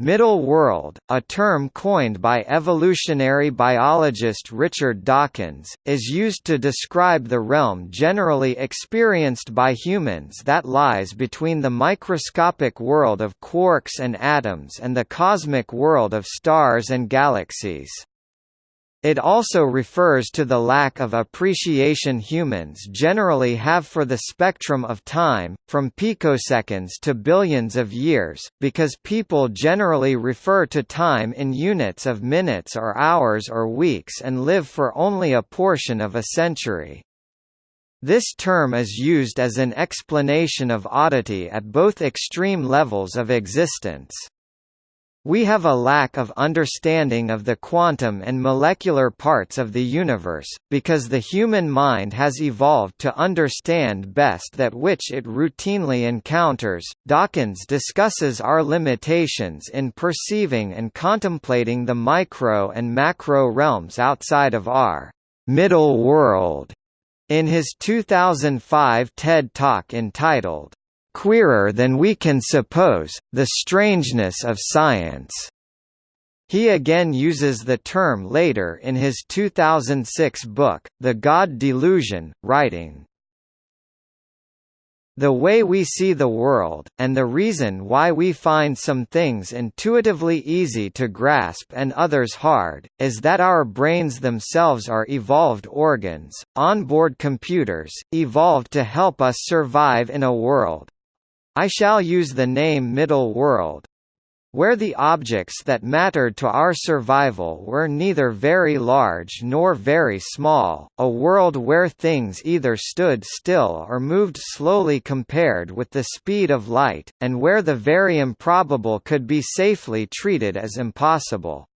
Middle world, a term coined by evolutionary biologist Richard Dawkins, is used to describe the realm generally experienced by humans that lies between the microscopic world of quarks and atoms and the cosmic world of stars and galaxies. It also refers to the lack of appreciation humans generally have for the spectrum of time, from picoseconds to billions of years, because people generally refer to time in units of minutes or hours or weeks and live for only a portion of a century. This term is used as an explanation of oddity at both extreme levels of existence. We have a lack of understanding of the quantum and molecular parts of the universe, because the human mind has evolved to understand best that which it routinely encounters. Dawkins discusses our limitations in perceiving and contemplating the micro and macro realms outside of our middle world in his 2005 TED Talk entitled queerer than we can suppose, the strangeness of science. He again uses the term later in his 2006 book, The God Delusion, writing, the way we see the world, and the reason why we find some things intuitively easy to grasp and others hard, is that our brains themselves are evolved organs, onboard computers, evolved to help us survive in a world, I shall use the name Middle World, where the objects that mattered to our survival were neither very large nor very small, a world where things either stood still or moved slowly compared with the speed of light, and where the very improbable could be safely treated as impossible.